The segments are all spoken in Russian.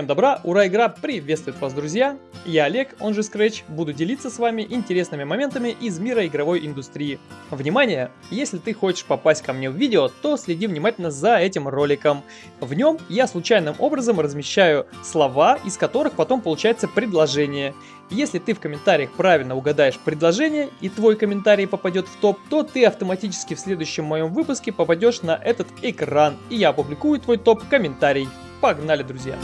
Всем добра, ура, игра приветствует вас, друзья! Я Олег, он же Scratch, буду делиться с вами интересными моментами из мира игровой индустрии. Внимание! Если ты хочешь попасть ко мне в видео, то следи внимательно за этим роликом. В нем я случайным образом размещаю слова, из которых потом получается предложение. Если ты в комментариях правильно угадаешь предложение и твой комментарий попадет в топ, то ты автоматически в следующем моем выпуске попадешь на этот экран, и я опубликую твой топ-комментарий. Погнали, друзья!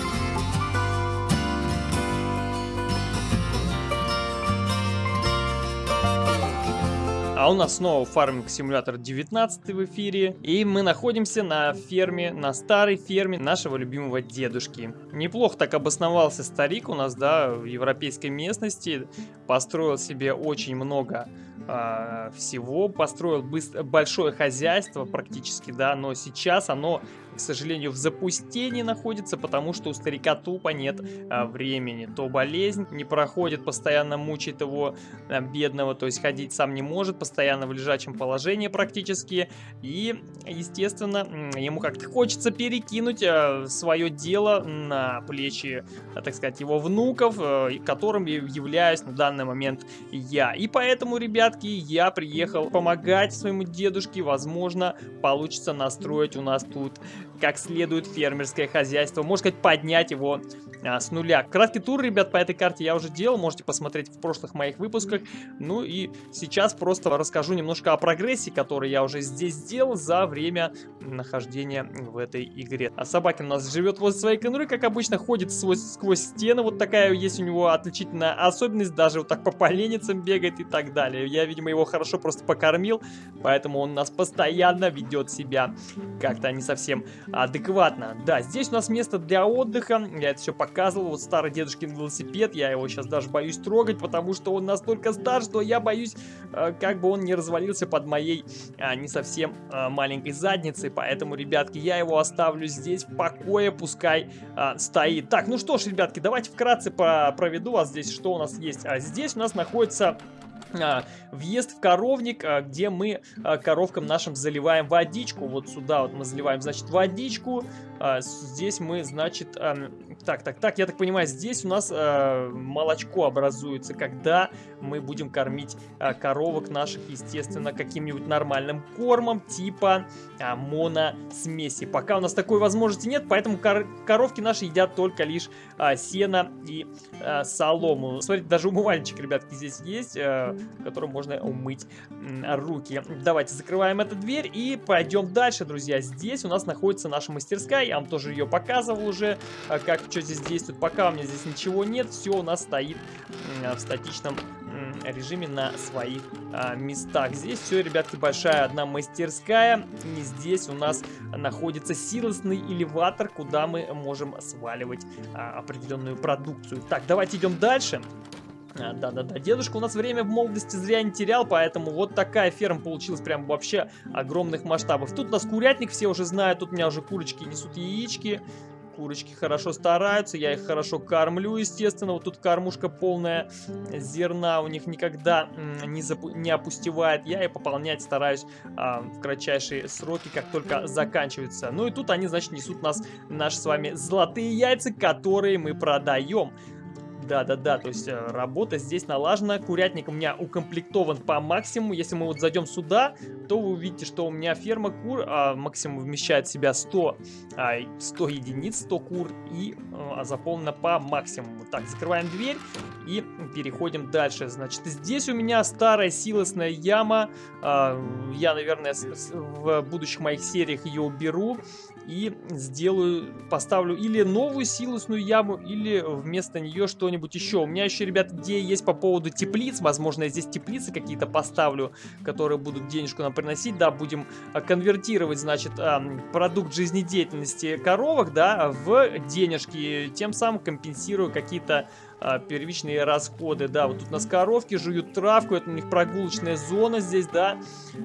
А у нас снова фарминг симулятор 19 в эфире. И мы находимся на ферме, на старой ферме нашего любимого дедушки. Неплохо так обосновался старик у нас, да, в европейской местности. Построил себе очень много э, всего. Построил большое хозяйство практически, да. Но сейчас оно к сожалению, в запустении находится, потому что у старика тупо нет а, времени. То болезнь не проходит, постоянно мучает его а, бедного, то есть ходить сам не может, постоянно в лежачем положении практически. И, естественно, ему как-то хочется перекинуть а, свое дело на плечи, а, так сказать, его внуков, а, которым являюсь на данный момент я. И поэтому, ребятки, я приехал помогать своему дедушке. Возможно, получится настроить у нас тут как следует фермерское хозяйство. Можно сказать, поднять его а, с нуля. Краткий тур, ребят, по этой карте я уже делал. Можете посмотреть в прошлых моих выпусках. Ну и сейчас просто расскажу немножко о прогрессе, который я уже здесь сделал за время нахождения в этой игре. А собакин у нас живет возле своей конуры, как обычно, ходит сквозь, сквозь стены. Вот такая есть у него отличительная особенность. Даже вот так по поленницам бегает и так далее. Я, видимо, его хорошо просто покормил, поэтому он нас постоянно ведет себя как-то не совсем адекватно. Да, здесь у нас место для отдыха. Я это все показывал. Вот старый дедушкин велосипед. Я его сейчас даже боюсь трогать, потому что он настолько стар, что я боюсь, э, как бы он не развалился под моей а, не совсем а, маленькой задницей. Поэтому, ребятки, я его оставлю здесь в покое, пускай а, стоит. Так, ну что ж, ребятки, давайте вкратце проведу вас здесь, что у нас есть. А здесь у нас находится въезд в коровник, а, где мы а, коровкам нашим заливаем водичку. Вот сюда вот мы заливаем, значит, водичку. Здесь мы, значит, так, так, так, я так понимаю, здесь у нас молочко образуется, когда мы будем кормить коровок наших, естественно, каким-нибудь нормальным кормом, типа моносмеси. Пока у нас такой возможности нет, поэтому коровки наши едят только лишь сено и солому. Смотрите, даже умывальничек, ребятки, здесь есть которым можно умыть руки. Давайте закрываем эту дверь и пойдем дальше, друзья. Здесь у нас находится наша мастерская, я вам тоже ее показывал уже, а как что здесь действует. Пока у меня здесь ничего нет, все у нас стоит в статичном режиме на своих а, местах. Здесь все, ребятки, большая одна мастерская. И здесь у нас находится силосный элеватор, куда мы можем сваливать а, определенную продукцию. Так, давайте идем дальше. Да-да-да, дедушка у нас время в молодости зря не терял, поэтому вот такая ферма получилась прям вообще огромных масштабов. Тут у нас курятник, все уже знают, тут у меня уже курочки несут яички. Курочки хорошо стараются, я их хорошо кормлю, естественно. Вот тут кормушка полная зерна, у них никогда не, запу не опустевает. Я и пополнять стараюсь а, в кратчайшие сроки, как только заканчивается. Ну и тут они, значит, несут нас наши с вами золотые яйца, которые мы продаем. Да-да-да, то есть э, работа здесь налажена. Курятник у меня укомплектован по максимуму. Если мы вот зайдем сюда, то вы увидите, что у меня ферма кур а, максимум вмещает в себя 100, а, 100 единиц, 100 кур и а, заполнена по максимуму. Так, закрываем дверь и переходим дальше. Значит, здесь у меня старая силосная яма. А, я, наверное, в будущих моих сериях ее уберу и сделаю, поставлю или новую силосную яму, или вместо нее что-нибудь еще. У меня еще, ребят, идея есть по поводу теплиц. Возможно, я здесь теплицы какие-то поставлю, которые будут денежку нам приносить. Да, будем а, конвертировать, значит, продукт жизнедеятельности коровок, да, в денежки. Тем самым компенсирую какие-то а, первичные расходы. Да, вот тут у нас коровки жуют травку, это у них прогулочная зона здесь, да.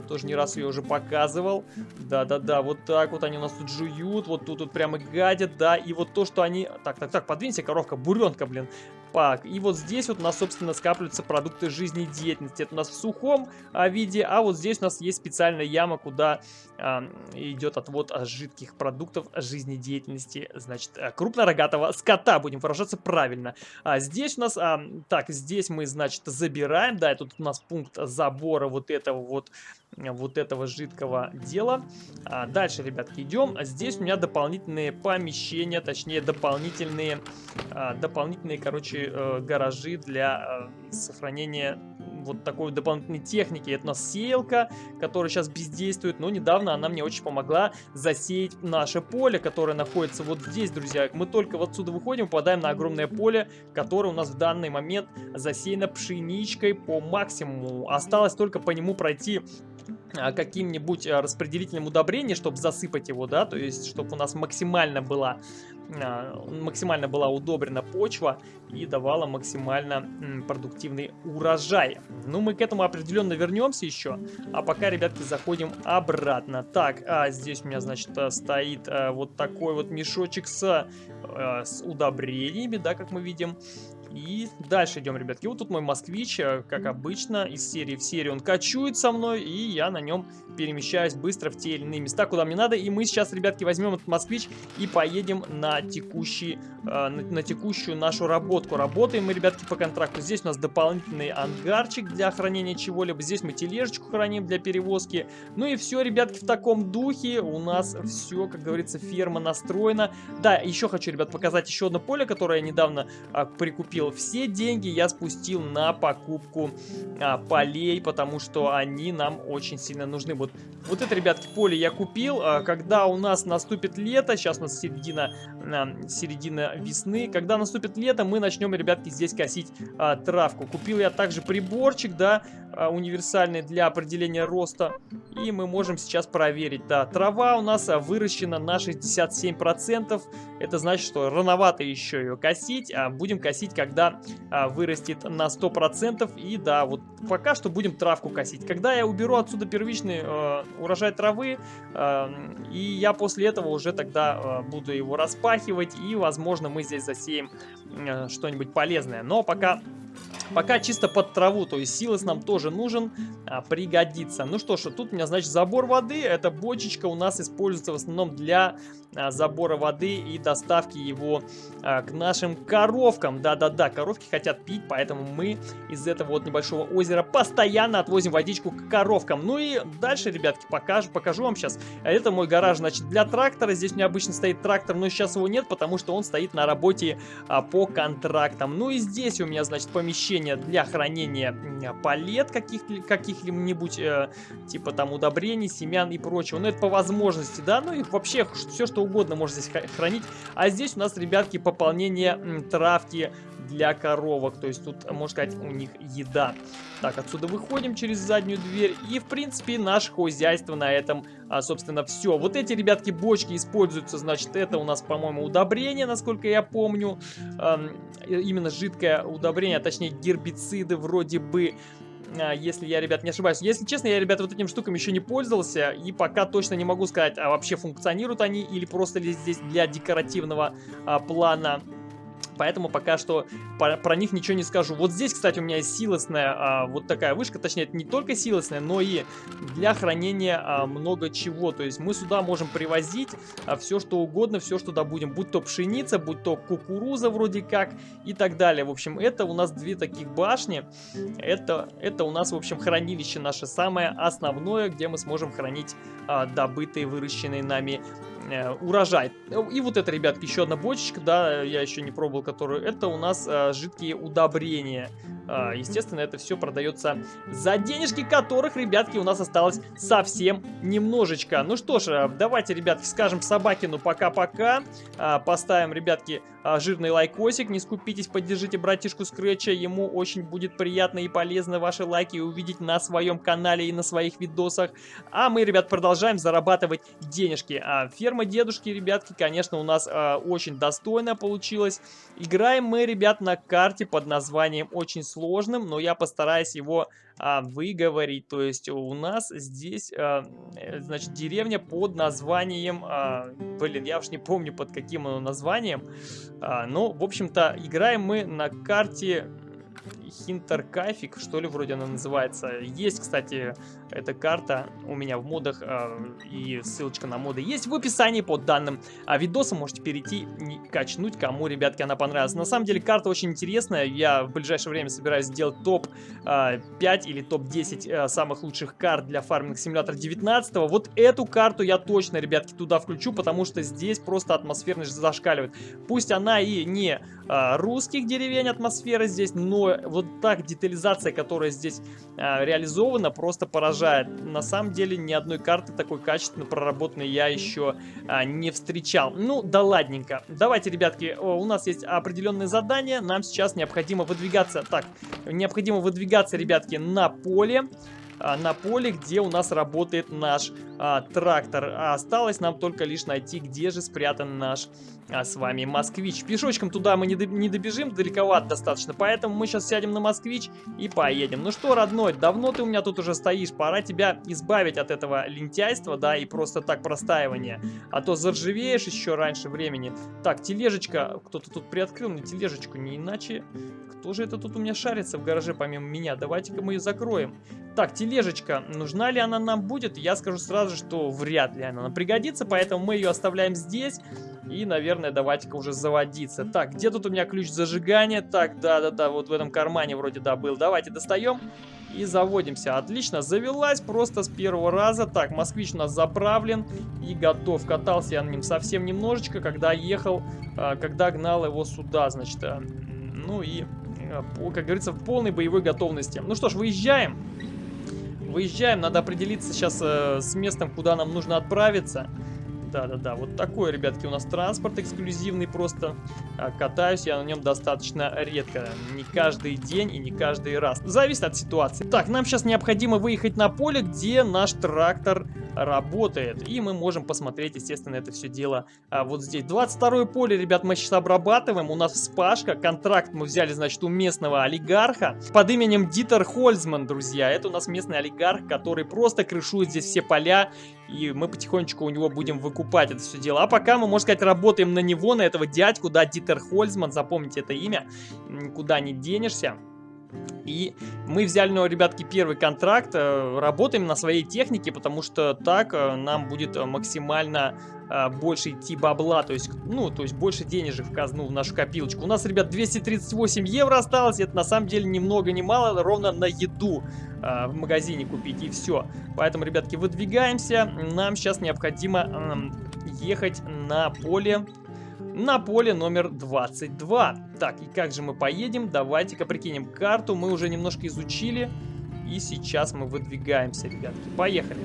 Тоже не раз ее уже показывал. Да-да-да, вот так вот они у нас тут жуют, вот тут вот прямо гадят, да. И вот то, что они... Так, так, так, подвинься, коровка, буренка, блин. Пак. И вот здесь вот у нас, собственно, скапливаются продукты жизнедеятельности. Это у нас в сухом а, виде, а вот здесь у нас есть специальная яма, куда а, идет отвод а, жидких продуктов жизнедеятельности, значит, а, крупнорогатого скота, будем выражаться правильно. А здесь у нас, а, так, здесь мы, значит, забираем, да, тут у нас пункт забора вот этого вот вот этого жидкого дела. А дальше, ребятки, идем. Здесь у меня дополнительные помещения, точнее дополнительные, а, дополнительные, короче, э, гаражи для э, сохранения вот такой дополнительной техники. Это у нас сеялка, которая сейчас бездействует, но недавно она мне очень помогла засеять наше поле, которое находится вот здесь, друзья. Мы только вот отсюда выходим, попадаем на огромное поле, которое у нас в данный момент засеяно пшеничкой по максимуму. Осталось только по нему пройти каким-нибудь а, распределительным удобрением, чтобы засыпать его, да, то есть, чтобы у нас максимально была, а, максимально была удобрена почва и давала максимально продуктивный урожай. Ну, мы к этому определенно вернемся еще, а пока, ребятки, заходим обратно. Так, а здесь у меня, значит, стоит вот такой вот мешочек с, с удобрениями, да, как мы видим. И дальше идем, ребятки. Вот тут мой москвич, э, как обычно, из серии в серию он качует со мной, и я на нем перемещаюсь быстро в те или иные места, куда мне надо. И мы сейчас, ребятки, возьмем этот москвич и поедем на, текущий, э, на, на текущую нашу работку. Работаем мы, ребятки, по контракту. Здесь у нас дополнительный ангарчик для хранения чего-либо. Здесь мы тележечку храним для перевозки. Ну и все, ребятки, в таком духе у нас все, как говорится, ферма настроена. Да, еще хочу, ребят, показать еще одно поле, которое я недавно а, прикупил купил. Все деньги я спустил на покупку а, полей, потому что они нам очень сильно нужны. Вот, вот это, ребятки, поле я купил. А, когда у нас наступит лето, сейчас у нас середина, а, середина весны, когда наступит лето, мы начнем, ребятки, здесь косить а, травку. Купил я также приборчик, да, а, универсальный для определения роста. И мы можем сейчас проверить. Да, трава у нас а, выращена на 67%. Это значит, что рановато еще ее косить. А будем косить, когда а, вырастет на 100%. И да, вот пока что будем травку косить. Когда я уберу отсюда первичный э, урожай травы, э, и я после этого уже тогда э, буду его распахивать. И, возможно, мы здесь засеем э, что-нибудь полезное. Но пока Пока чисто под траву, то есть силос нам тоже нужен, а, пригодится. Ну что ж, тут у меня, значит, забор воды. Эта бочечка у нас используется в основном для а, забора воды и доставки его а, к нашим коровкам. Да-да-да, коровки хотят пить, поэтому мы из этого вот небольшого озера постоянно отвозим водичку к коровкам. Ну и дальше, ребятки, покажу, покажу вам сейчас. Это мой гараж, значит, для трактора. Здесь у меня обычно стоит трактор, но сейчас его нет, потому что он стоит на работе а, по контрактам. Ну и здесь у меня, значит, помещение для хранения палет каких-либо, каких э, типа там удобрений, семян и прочего. Но это по возможности, да, ну и вообще все, что угодно можно здесь хранить. А здесь у нас, ребятки, пополнение травки для коровок. То есть тут, можно сказать, у них еда. Так, отсюда выходим через заднюю дверь. И, в принципе, наше хозяйство на этом, а, собственно, все. Вот эти, ребятки, бочки используются, значит, это у нас, по-моему, удобрение, насколько я помню. Эм, именно жидкое удобрение, а точнее гербициды вроде бы а, если я, ребят, не ошибаюсь. Если честно, я, ребят, вот этим штуками еще не пользовался, и пока точно не могу сказать, а вообще функционируют они или просто ли здесь для декоративного а, плана поэтому пока что про, про них ничего не скажу. Вот здесь, кстати, у меня есть силосная а, вот такая вышка, точнее, это не только силосная, но и для хранения а, много чего. То есть мы сюда можем привозить а, все, что угодно, все, что добудем. Будь то пшеница, будь то кукуруза вроде как и так далее. В общем, это у нас две таких башни. Это, это у нас, в общем, хранилище наше самое основное, где мы сможем хранить а, добытые, выращенные нами э, урожай. И вот это, ребятки, еще одна бочечка, да, я еще не пробовал, которую... Это у нас э, жидкие удобрения. А, естественно, это все продается за денежки, которых, ребятки, у нас осталось совсем немножечко. Ну что ж, э, давайте, ребятки, скажем Собакину пока-пока. А, поставим, ребятки, а, жирный лайкосик. Не скупитесь, поддержите братишку Скретча. Ему очень будет приятно и полезно ваши лайки увидеть на своем канале и на своих видосах. А мы, ребят, продолжаем зарабатывать денежки. А ферма дедушки, ребятки, конечно, у нас а, очень достойно получилась. Играем мы, ребят, на карте под названием очень сложным, но я постараюсь его а, выговорить. То есть у нас здесь, а, значит, деревня под названием... А, блин, я уж не помню под каким названием. А, ну, в общем-то, играем мы на карте Хинтеркафик, что ли, вроде она называется. Есть, кстати, эта карта у меня в модах, э, и ссылочка на моды есть в описании под данным а видосом. Можете перейти и качнуть, кому, ребятки, она понравилась. На самом деле, карта очень интересная. Я в ближайшее время собираюсь сделать топ-5 э, или топ-10 э, самых лучших карт для фарминг симулятора 19 -го. Вот эту карту я точно, ребятки, туда включу, потому что здесь просто атмосферность зашкаливает. Пусть она и не русских деревень атмосфера здесь, но вот так детализация, которая здесь э, реализована, просто поражает. На самом деле ни одной карты такой качественно проработанной я еще а, не встречал. Ну, да ладненько. Давайте, ребятки, у нас есть определенные задания. Нам сейчас необходимо выдвигаться... Так, необходимо выдвигаться, ребятки, на поле а, на поле, где у нас работает наш а, трактор. А осталось нам только лишь найти, где же спрятан наш а, с вами москвич. Пешочком туда мы не, до, не добежим, далековато достаточно, поэтому мы сейчас сядем на москвич и поедем. Ну что, родной, давно ты у меня тут уже стоишь, пора тебя избавить от этого лентяйства, да, и просто так простаивания. А то заржавеешь еще раньше времени. Так, тележечка, кто-то тут приоткрыл мне тележечку, не иначе... Кто же это тут у меня шарится в гараже помимо меня? Давайте-ка мы ее закроем. Так, тележечка, нужна ли она нам будет? Я скажу сразу, что вряд ли она нам пригодится, поэтому мы ее оставляем здесь. И, наверное, давайте-ка уже заводиться. Так, где тут у меня ключ зажигания? Так, да-да-да, вот в этом кармане вроде да был. Давайте достаем и заводимся. Отлично, завелась просто с первого раза. Так, москвич у нас заправлен и готов. Катался я на нем совсем немножечко, когда ехал, а, когда гнал его сюда, значит. А, ну и, а, как говорится, в полной боевой готовности. Ну что ж, выезжаем. Выезжаем, надо определиться сейчас э, с местом, куда нам нужно отправиться. Да-да-да, вот такой, ребятки, у нас транспорт эксклюзивный просто. А, катаюсь я на нем достаточно редко. Не каждый день и не каждый раз. Зависит от ситуации. Так, нам сейчас необходимо выехать на поле, где наш трактор работает. И мы можем посмотреть, естественно, это все дело а, вот здесь. 22 поле, ребят, мы сейчас обрабатываем. У нас вспашка. Контракт мы взяли, значит, у местного олигарха под именем Дитер Хольцман, друзья. Это у нас местный олигарх, который просто крышует здесь все поля. И мы потихонечку у него будем выкупать это все дело. А пока мы, можно сказать, работаем на него, на этого дядьку, да, Дитер Хольцман. Запомните это имя. Никуда не денешься. И мы взяли, ну, ребятки, первый контракт, э, работаем на своей технике, потому что так э, нам будет э, максимально больше идти бабла, то есть, ну, то есть больше денежек в казну, в нашу копилочку. У нас, ребят, 238 евро осталось, это на самом деле ни много ни мало, ровно на еду в магазине купить, и все. Поэтому, ребятки, выдвигаемся, нам сейчас необходимо ехать на поле на поле номер 22. Так, и как же мы поедем? Давайте-ка прикинем карту. Мы уже немножко изучили. И сейчас мы выдвигаемся, ребятки. Поехали.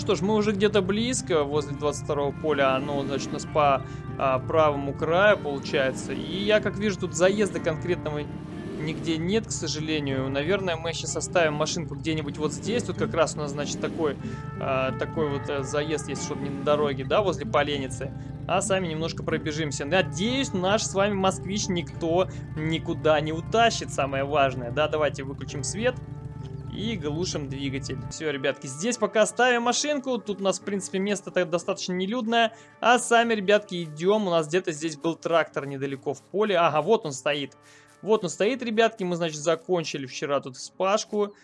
Что ж, мы уже где-то близко, возле 22 поля, оно, значит, у нас по а, правому краю получается. И я, как вижу, тут заезда конкретного нигде нет, к сожалению. Наверное, мы сейчас оставим машинку где-нибудь вот здесь. Тут как раз у нас, значит, такой, а, такой вот а, заезд есть, чтобы не на дороге, да, возле поленницы. А сами немножко пробежимся. Надеюсь, наш с вами москвич никто никуда не утащит, самое важное. Да, давайте выключим. Свет и глушим двигатель. Все, ребятки, здесь пока ставим машинку. Тут у нас, в принципе, место -то достаточно нелюдное. А сами, ребятки, идем. У нас где-то здесь был трактор недалеко в поле. Ага, вот он стоит. Вот он стоит, ребятки. Мы, значит, закончили вчера тут вспашку.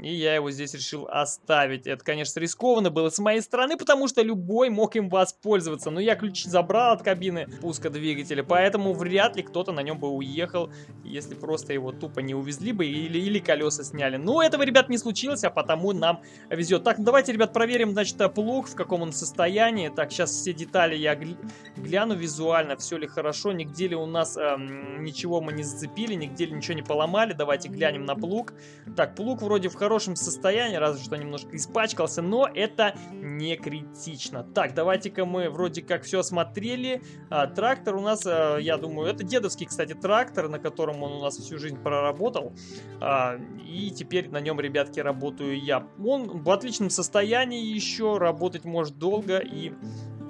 И я его здесь решил оставить. Это, конечно, рискованно было с моей стороны, потому что любой мог им воспользоваться. Но я ключи забрал от кабины пуска двигателя, поэтому вряд ли кто-то на нем бы уехал, если просто его тупо не увезли бы или, или колеса сняли. Но этого, ребят, не случилось, а потому нам везет. Так, давайте, ребят, проверим, значит, плуг, в каком он состоянии. Так, сейчас все детали я гля гляну визуально, все ли хорошо, нигде ли у нас эм, ничего мы не зацепили, нигде ли ничего не поломали. Давайте глянем на плуг. Так, плуг вроде в хорошем состоянии, разве что немножко испачкался, но это не критично. Так, давайте-ка мы вроде как все осмотрели. А, трактор у нас, а, я думаю, это дедовский, кстати, трактор, на котором он у нас всю жизнь проработал. А, и теперь на нем, ребятки, работаю я. Он в отличном состоянии еще, работать может долго и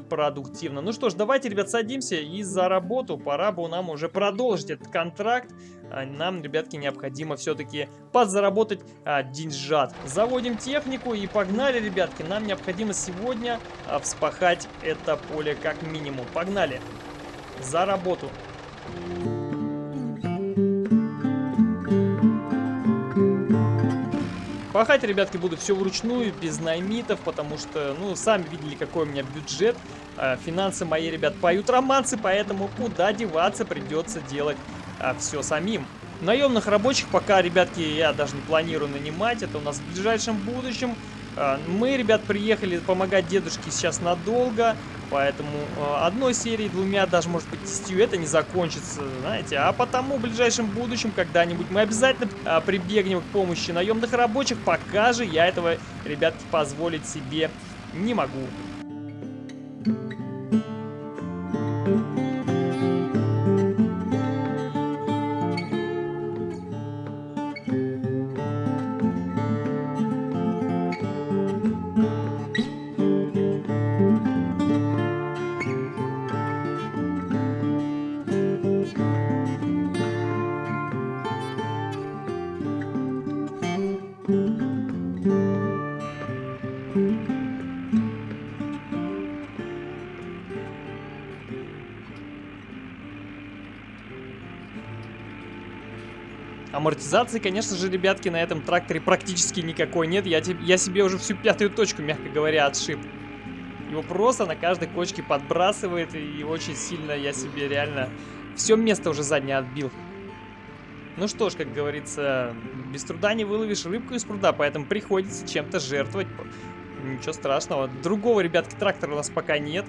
продуктивно. Ну что ж, давайте, ребят, садимся и за работу. Пора бы нам уже продолжить этот контракт. А, нам, ребятки, необходимо все-таки подзаработать а, деньжат. Заводим технику и погнали, ребятки. Нам необходимо сегодня а, вспахать это поле как минимум. Погнали. За работу. Пахать, ребятки, буду все вручную, без наймитов, потому что, ну, сами видели, какой у меня бюджет. А, финансы мои, ребят, поют романсы, поэтому куда деваться придется делать а, все самим. Наемных рабочих пока, ребятки, я даже не планирую нанимать. Это у нас в ближайшем будущем. А, мы, ребят, приехали помогать дедушке сейчас надолго. Поэтому э, одной серией, двумя, даже может быть десятью это не закончится, знаете. А потому в ближайшем будущем когда-нибудь мы обязательно э, прибегнем к помощи наемных рабочих. Пока же я этого, ребятки, позволить себе не могу. Амортизации, конечно же, ребятки, на этом тракторе практически никакой нет. Я, я себе уже всю пятую точку, мягко говоря, отшиб. Его просто на каждой кочке подбрасывает, и очень сильно я себе реально все место уже заднее отбил. Ну что ж, как говорится, без труда не выловишь рыбку из пруда, поэтому приходится чем-то жертвовать. Ничего страшного. Другого, ребятки, трактора у нас пока нет.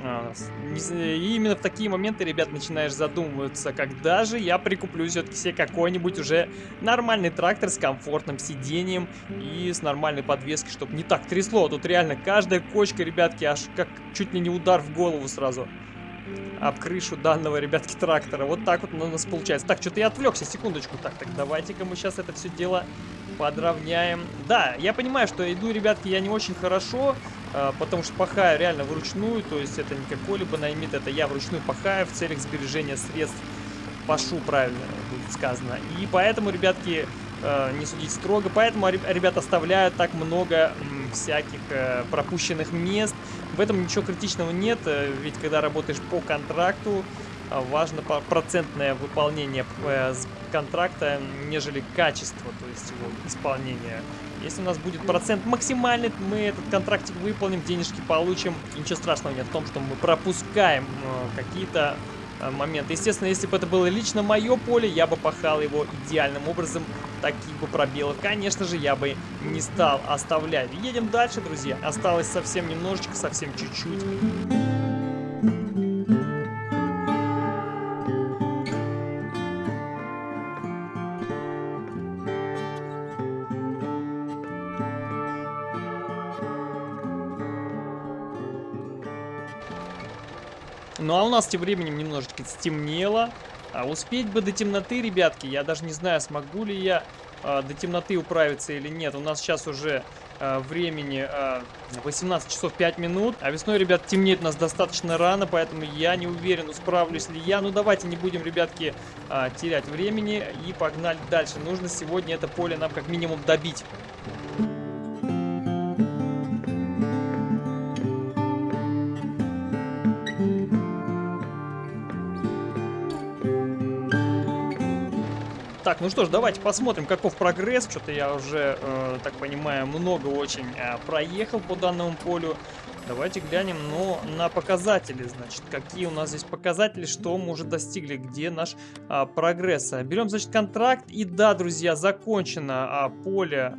А, и именно в такие моменты, ребят, начинаешь задумываться, когда же я прикуплю все-таки себе какой-нибудь уже нормальный трактор с комфортным сидением и с нормальной подвеской, чтобы не так трясло. Тут реально каждая кочка, ребятки, аж как чуть ли не удар в голову сразу об крышу данного, ребятки, трактора. Вот так вот у нас получается. Так, что-то я отвлекся, секундочку. Так, так, давайте-ка мы сейчас это все дело подровняем. Да, я понимаю, что иду, ребятки, я не очень хорошо, э, потому что пахаю реально вручную, то есть это не какой-либо наймит, это я вручную пахаю в целях сбережения средств. Пашу, правильно будет сказано. И поэтому, ребятки, э, не судить строго, поэтому ребят оставляют так много всяких э, пропущенных мест. В этом ничего критичного нет, э, ведь когда работаешь по контракту, а, важно процентное выполнение э, контракта, нежели качество, то есть его исполнения. Если у нас будет процент максимальный, мы этот контрактик выполним, денежки получим. ничего страшного нет в том, что мы пропускаем э, какие-то э, моменты. Естественно, если бы это было лично мое поле, я бы пахал его идеальным образом. Таких бы пробелов, конечно же, я бы не стал оставлять. Едем дальше, друзья. Осталось совсем немножечко, совсем чуть-чуть. Нас тем временем немножечко стемнело. А успеть бы до темноты, ребятки, я даже не знаю, смогу ли я а, до темноты управиться или нет. У нас сейчас уже а, времени а, 18 часов 5 минут. А весной, ребят, темнеет нас достаточно рано, поэтому я не уверен, справлюсь ли я. Ну давайте не будем, ребятки, а, терять времени и погнали дальше. Нужно сегодня это поле нам как минимум добить. Так, ну что ж, давайте посмотрим, каков прогресс. Что-то я уже, э, так понимаю, много очень э, проехал по данному полю. Давайте глянем ну, на показатели, значит, какие у нас здесь показатели, что мы уже достигли, где наш а, прогресс. Берем, значит, контракт, и да, друзья, закончено а, поле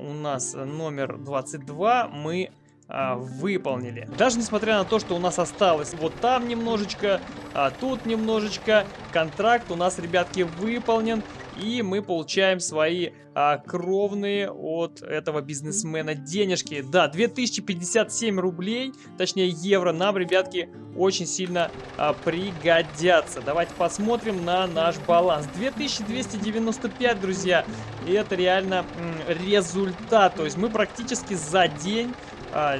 у нас номер 22, мы а, выполнили. Даже несмотря на то, что у нас осталось вот там немножечко, а тут немножечко, контракт у нас, ребятки, выполнен. И мы получаем свои а, кровные от этого бизнесмена денежки. Да, 2057 рублей, точнее евро, нам, ребятки, очень сильно а, пригодятся. Давайте посмотрим на наш баланс. 2295, друзья, и это реально результат. То есть мы практически за день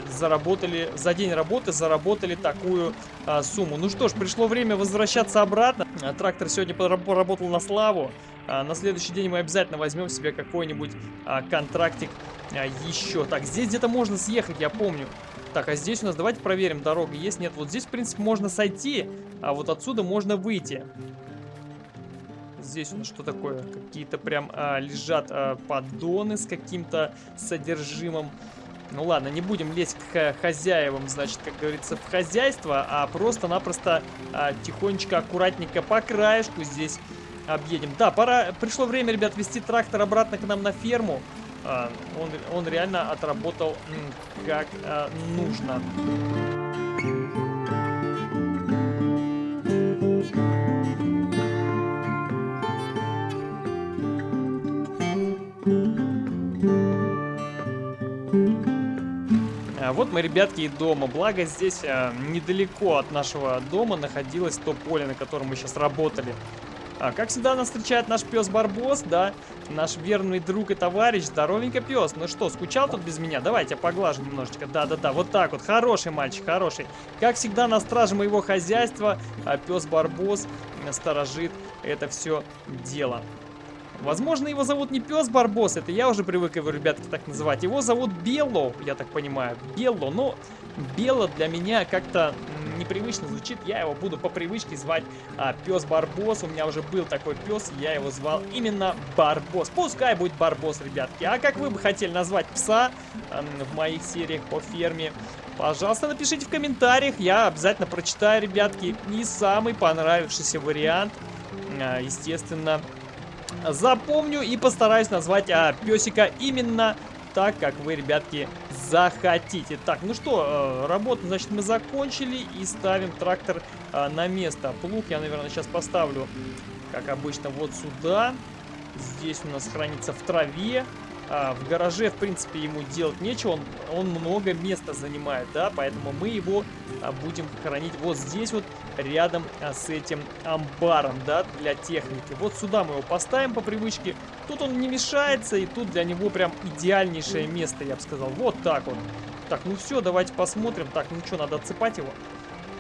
заработали, за день работы заработали такую а, сумму. Ну что ж, пришло время возвращаться обратно. А, трактор сегодня поработал на славу. А, на следующий день мы обязательно возьмем себе какой-нибудь а, контрактик а, еще. Так, здесь где-то можно съехать, я помню. Так, а здесь у нас, давайте проверим, дорога есть, нет. Вот здесь, в принципе, можно сойти, а вот отсюда можно выйти. Здесь у нас что такое? Какие-то прям а, лежат а, поддоны с каким-то содержимым. Ну ладно, не будем лезть к хозяевам, значит, как говорится, в хозяйство, а просто-напросто а, тихонечко, аккуратненько по краешку здесь объедем. Да, пора, пришло время, ребят, вести трактор обратно к нам на ферму. А, он, он реально отработал как а, нужно. Вот мы, ребятки, и дома. Благо здесь а, недалеко от нашего дома находилось то поле, на котором мы сейчас работали. А, как всегда нас встречает наш пес Барбос, да, наш верный друг и товарищ, здоровенько пес. Ну что, скучал тут без меня? Давайте поглажу немножечко. Да-да-да, вот так вот, хороший мальчик, хороший. Как всегда на страже моего хозяйства а пес Барбос сторожит это все дело. Возможно, его зовут не пес Барбос, это я уже привык его, ребятки, так называть. Его зовут Белло, я так понимаю. Белло, но Белло для меня как-то непривычно звучит. Я его буду по привычке звать а, пес Барбос. У меня уже был такой пес, я его звал именно Барбос. Пускай будет Барбос, ребятки. А как вы бы хотели назвать пса а, в моих сериях по ферме? Пожалуйста, напишите в комментариях, я обязательно прочитаю, ребятки. И самый понравившийся вариант, а, естественно, запомню и постараюсь назвать а, песика именно так, как вы, ребятки, захотите. Так, ну что, э, работу, значит, мы закончили и ставим трактор э, на место. Плуг я, наверное, сейчас поставлю, как обычно, вот сюда. Здесь у нас хранится в траве. А, в гараже, в принципе, ему делать нечего, он, он много места занимает, да, поэтому мы его а, будем хранить вот здесь вот, рядом а, с этим амбаром, да, для техники. Вот сюда мы его поставим по привычке, тут он не мешается, и тут для него прям идеальнейшее место, я бы сказал, вот так вот. Так, ну все, давайте посмотрим, так, ну что, надо отсыпать его?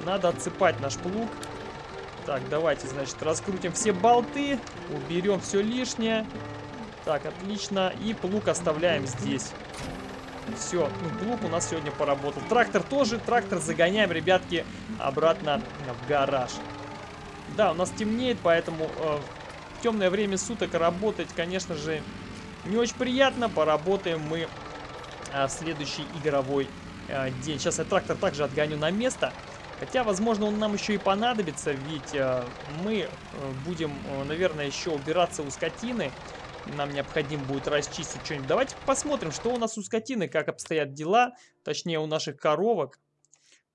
Надо отсыпать наш плуг. Так, давайте, значит, раскрутим все болты, уберем все лишнее. Так, отлично. И плуг оставляем здесь. Все, ну, плуг у нас сегодня поработал. Трактор тоже. Трактор загоняем, ребятки, обратно в гараж. Да, у нас темнеет, поэтому э, в темное время суток работать, конечно же, не очень приятно. Поработаем мы э, в следующий игровой э, день. Сейчас я трактор также отгоню на место. Хотя, возможно, он нам еще и понадобится, ведь э, мы э, будем, э, наверное, еще убираться у скотины. Нам необходимо будет расчистить что-нибудь. Давайте посмотрим, что у нас у скотины, как обстоят дела. Точнее, у наших коровок.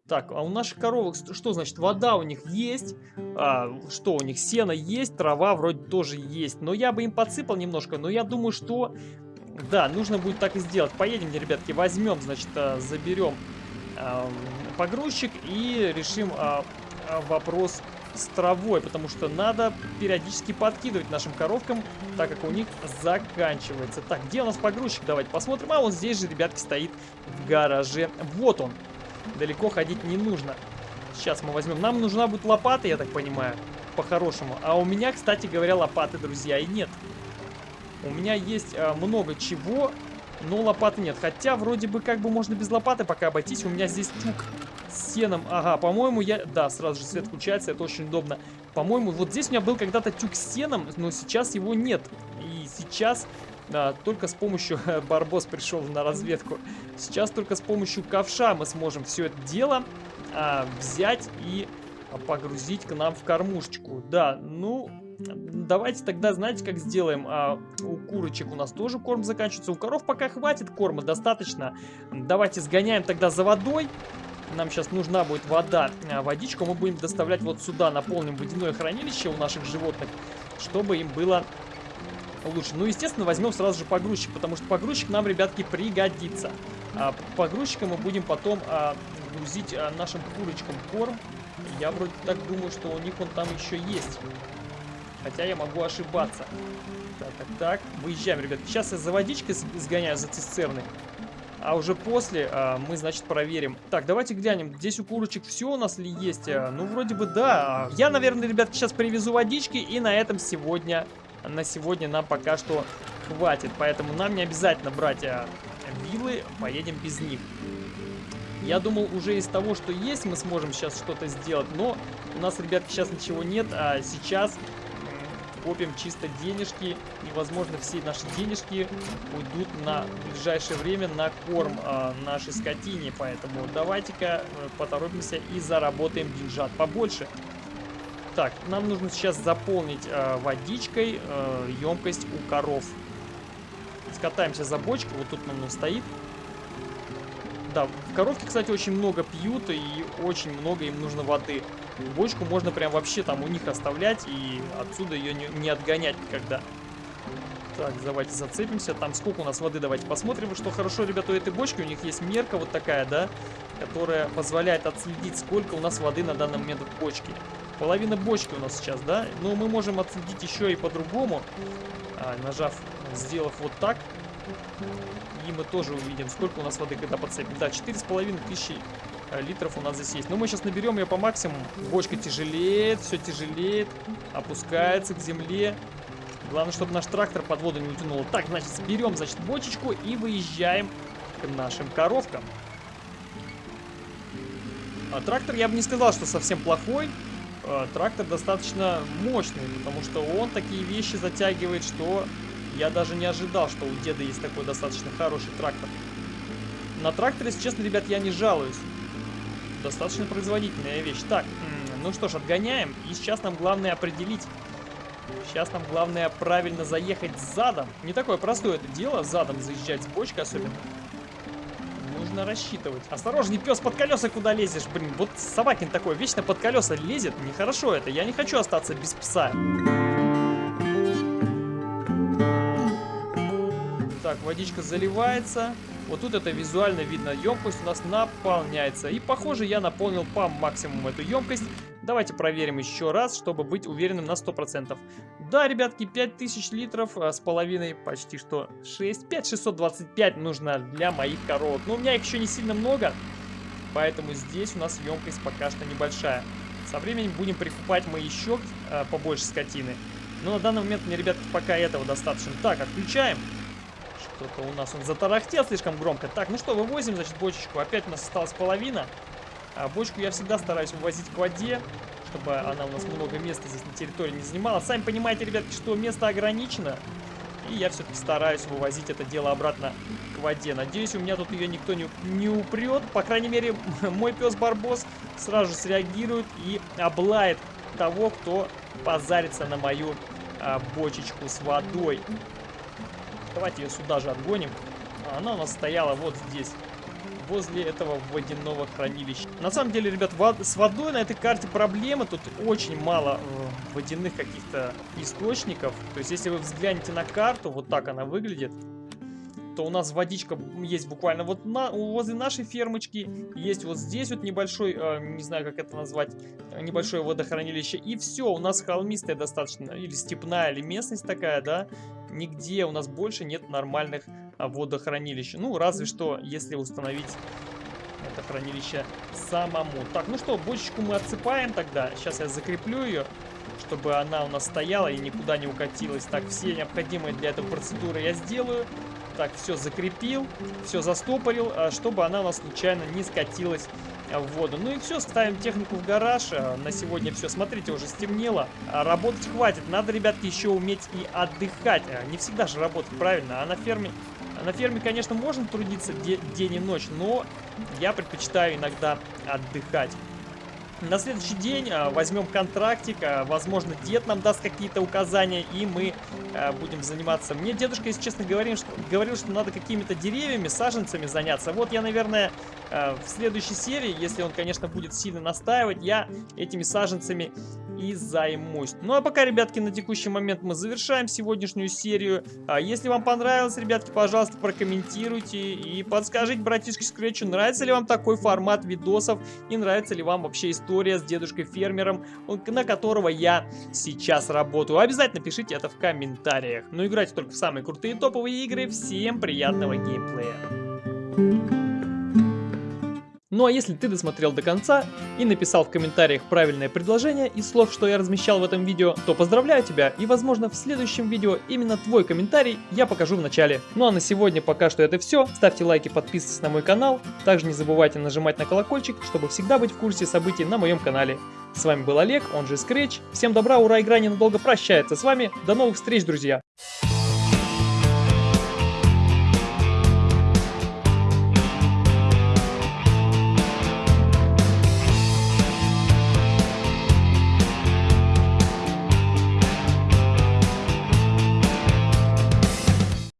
Так, а у наших коровок что значит? Вода у них есть. А, что у них? Сено есть, трава вроде тоже есть. Но я бы им подсыпал немножко. Но я думаю, что... Да, нужно будет так и сделать. Поедем, ребятки, возьмем, значит, а, заберем погрузчик и решим а, а, вопрос с травой, потому что надо периодически подкидывать нашим коровкам, так как у них заканчивается. Так, где у нас погрузчик? Давайте посмотрим. А он здесь же, ребятки, стоит в гараже. Вот он. Далеко ходить не нужно. Сейчас мы возьмем. Нам нужна будет лопата, я так понимаю, по-хорошему. А у меня, кстати говоря, лопаты, друзья, и нет. У меня есть а, много чего, но лопаты нет. Хотя, вроде бы, как бы можно без лопаты пока обойтись. У меня здесь тюк сеном. Ага, по-моему, я... Да, сразу же свет включается, это очень удобно. По-моему, вот здесь у меня был когда-то тюк с сеном, но сейчас его нет. И сейчас да, только с помощью... Барбос пришел на разведку. Сейчас только с помощью ковша мы сможем все это дело а, взять и погрузить к нам в кормушечку. Да, ну, давайте тогда, знаете, как сделаем? А, у курочек у нас тоже корм заканчивается. У коров пока хватит корма, достаточно. Давайте сгоняем тогда за водой. Нам сейчас нужна будет вода. А, водичку мы будем доставлять вот сюда. Наполним водяное хранилище у наших животных, чтобы им было лучше. Ну, естественно, возьмем сразу же погрузчик, потому что погрузчик нам, ребятки, пригодится. А, погрузчиком мы будем потом а, грузить а, нашим курочкам корм. Я вроде так думаю, что у них он там еще есть. Хотя я могу ошибаться. Так, так, так. Выезжаем, ребят. Сейчас я за водичкой сгоняю, за цистерной. А уже после а, мы, значит, проверим. Так, давайте глянем. Здесь у курочек все у нас ли есть? А, ну, вроде бы да. Я, наверное, ребят, сейчас привезу водички. И на этом сегодня на сегодня нам пока что хватит. Поэтому нам не обязательно брать а, вилы, поедем без них. Я думал, уже из того, что есть, мы сможем сейчас что-то сделать. Но у нас, ребят, сейчас ничего нет. А сейчас копим чисто денежки. И, возможно, все наши денежки уйдут на ближайшее время на корм а, нашей скотине. Поэтому давайте-ка э, поторопимся и заработаем деньжат побольше. Так, нам нужно сейчас заполнить э, водичкой э, емкость у коров. Скатаемся за бочкой, вот тут он стоит. Да, коровки, кстати, очень много пьют и очень много им нужно воды. Бочку можно прям вообще там у них оставлять и отсюда ее не, не отгонять никогда. Так, давайте зацепимся. Там сколько у нас воды, давайте посмотрим. Что хорошо, ребята, у этой бочки, у них есть мерка вот такая, да, которая позволяет отследить, сколько у нас воды на данный момент в бочке. Половина бочки у нас сейчас, да? Но мы можем отследить еще и по-другому. А, нажав, сделав вот так. И мы тоже увидим, сколько у нас воды, когда подцепим. Да, 4,5 тысячи э, литров у нас здесь есть. Но мы сейчас наберем ее по максимуму. Бочка тяжелеет, все тяжелеет. Опускается к земле. Главное, чтобы наш трактор под воду не утянул. Так, значит, берем, значит, бочечку и выезжаем к нашим коровкам. А трактор я бы не сказал, что совсем плохой. Э, трактор достаточно мощный, потому что он такие вещи затягивает, что я даже не ожидал, что у деда есть такой достаточно хороший трактор. На тракторе, если честно, ребят, я не жалуюсь. Достаточно производительная вещь. Так, ну что ж, отгоняем. И сейчас нам главное определить. Сейчас нам главное правильно заехать задом. Не такое простое это дело, задом заезжать с бочкой особенно нужно рассчитывать. Осторожней, пес, под колеса куда лезешь? Блин, вот собакин такой вечно под колеса лезет. Нехорошо это. Я не хочу остаться без пса. Так, водичка заливается. Вот тут это визуально видно. Емкость у нас наполняется. И похоже, я наполнил по максимуму эту емкость. Давайте проверим еще раз, чтобы быть уверенным на 100%. Да, ребятки, 5000 литров а, с половиной, почти что 6. 5625 нужно для моих коровок. Но у меня их еще не сильно много, поэтому здесь у нас емкость пока что небольшая. Со временем будем прикупать мы еще а, побольше скотины. Но на данный момент мне, ребятки, пока этого достаточно. Так, отключаем. Что-то у нас он затарахтел слишком громко. Так, ну что, вывозим, значит, бочечку. Опять у нас осталась половина. А бочку я всегда стараюсь вывозить к воде, чтобы она у нас много места здесь на территории не занимала. Сами понимаете, ребятки, что место ограничено. И я все-таки стараюсь вывозить это дело обратно к воде. Надеюсь, у меня тут ее никто не, не упрет. По крайней мере, мой пес Барбос сразу среагирует и облает того, кто позарится на мою а, бочечку с водой. Давайте ее сюда же отгоним. Она у нас стояла вот здесь возле этого водяного хранилища. На самом деле, ребят, с водой на этой карте проблема. Тут очень мало э, водяных каких-то источников. То есть, если вы взглянете на карту, вот так она выглядит, то у нас водичка есть буквально вот на, возле нашей фермочки. Есть вот здесь вот небольшой, э, не знаю, как это назвать, небольшое водохранилище. И все, у нас холмистая достаточно, или степная, или местность такая, да. Нигде у нас больше нет нормальных а, водохранилищ. Ну, разве что, если установить это хранилище самому. Так, ну что, бочечку мы отсыпаем тогда. Сейчас я закреплю ее, чтобы она у нас стояла и никуда не укатилась. Так, все необходимые для этого процедуры я сделаю. так все закрепил, все застопорил, а, чтобы она у нас случайно не скатилась в воду. Ну и все, ставим технику в гараж. А, на сегодня все. Смотрите, уже стемнело. А, работать хватит. Надо, ребятки, еще уметь и отдыхать. Не всегда же работать правильно. А на ферме, на ферме, конечно, можно трудиться день и ночь, но я предпочитаю иногда отдыхать. На следующий день а, возьмем контрактик, возможно, дед нам даст какие-то указания, и мы будем заниматься. Мне дедушка, если честно, говорил, что, говорил, что надо какими-то деревьями, саженцами заняться. Вот я, наверное, в следующей серии, если он, конечно, будет сильно настаивать, я этими саженцами и займусь. Ну а пока, ребятки, на текущий момент мы завершаем сегодняшнюю серию. А если вам понравилось, ребятки, пожалуйста, прокомментируйте и подскажите братишке Скретчу, нравится ли вам такой формат видосов и нравится ли вам вообще история с дедушкой-фермером, на которого я сейчас работаю. Обязательно пишите это в комментариях. Ну играйте только в самые крутые топовые игры. Всем приятного геймплея. Ну а если ты досмотрел до конца и написал в комментариях правильное предложение из слов, что я размещал в этом видео, то поздравляю тебя и возможно в следующем видео именно твой комментарий я покажу в начале. Ну а на сегодня пока что это все. Ставьте лайки, подписывайтесь на мой канал. Также не забывайте нажимать на колокольчик, чтобы всегда быть в курсе событий на моем канале. С вами был Олег, он же Scratch. Всем добра, ура, игра ненадолго прощается с вами. До новых встреч, друзья!